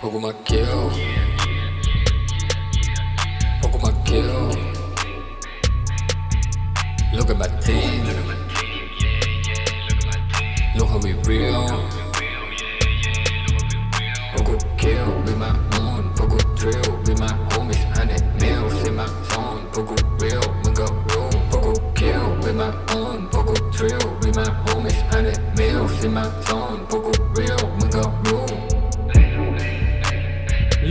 Poco más Poco Look at my Look at my team. Look at my team. Look how we real kill with my own พวกกู drill with my homies hundred mils in my zone พวกกู real มึงก็รู้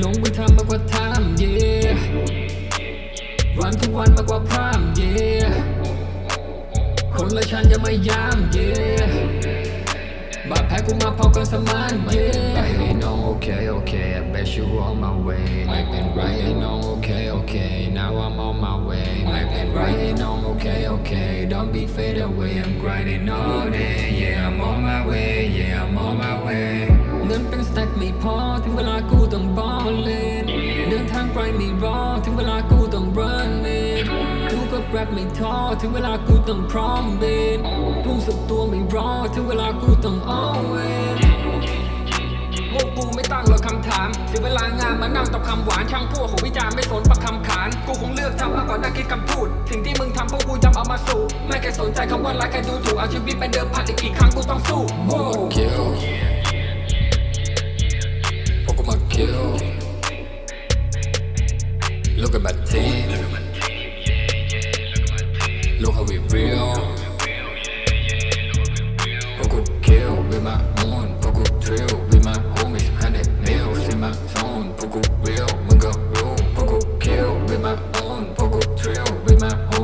ลงไปทำมากกว่าทำ yeah วันทุกวันมากกว่าพร่ำ yeah คนละชั้นยังไม่ยาม yeah บาดแผลกูมาพอกันสมาน yeah Right no okay okay I bet you on my way ไม่เป็นไร no okay okay don't be fade away I'm grinding all day yeah I'm on my way yeah I'm on my way เงินเป็นสแต็กไม่พอถึงเวลากูต้องบอลเล่นเดินทางไกลไม่รอถึงเวลากูต้อง run it กูก็แรปไม่ท้อถึงเวลากูต้องพร้อมเบนพุ่งสุดตัวไม่รอถึงเวลากูต้อง always พวกกูไม่ตั้งหรอกคำถามเสียเวลางานมานั่งตอบคำหวานช่างพวกของวิจารณ์ไม่สนปักคำขา สู่ไม่เคยสนใจคำว่ารักแค่ดูถูกเอาชีวิตเป็นเดิมพันอีกกี่ครั้งกูต้องสู้พวกกู kill พวกกูมา kill Look at my team Look how we real พวกกู kill with my own พวกกู drill with my homies hundred mils in my zone พวกกู real มึงก็รู้พวกกู kill with my own พวกกู drill with my homies